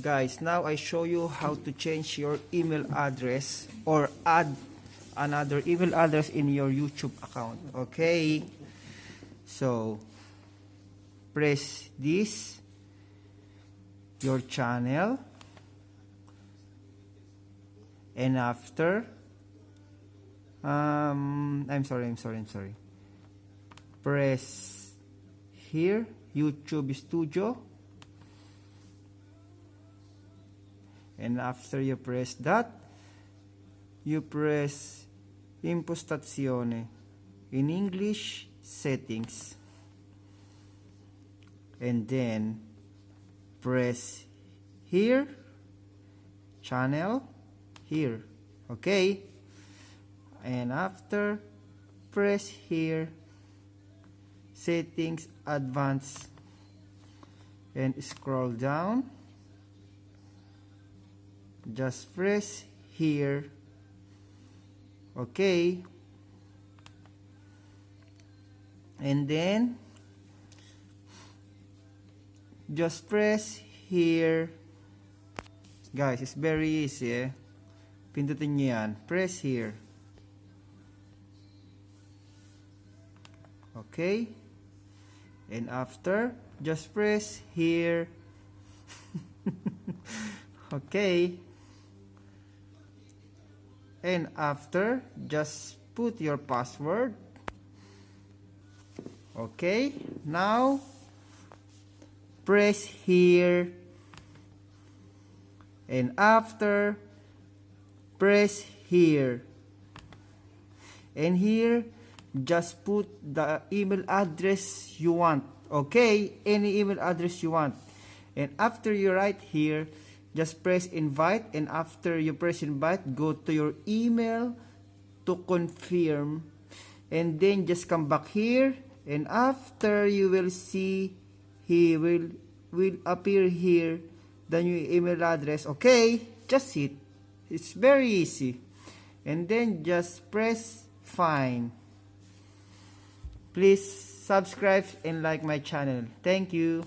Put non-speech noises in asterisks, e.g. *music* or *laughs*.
guys now I show you how to change your email address or add another email address in your YouTube account okay? So press this your channel and after um, I'm sorry I'm sorry I'm sorry. Press here YouTube Studio and after you press that you press impostazione in English settings. And then press here channel here okay? And after press here settings advanced and scroll down just press here. Okay. And then just press here. Guys it's very easy eh? Pindutin nyo yan. Press here. Okay. And after just press here. *laughs* Okay and after just put your password. Okay now press here. And after press here. And here just put the email address you want. Okay any email address you want. And after you write here just press invite and after you press invite go to your email to confirm. And then just come back here and after you will see he will will appear here the new email address. Okay just it it's very easy. And then just press fine. Please subscribe and like my channel. Thank you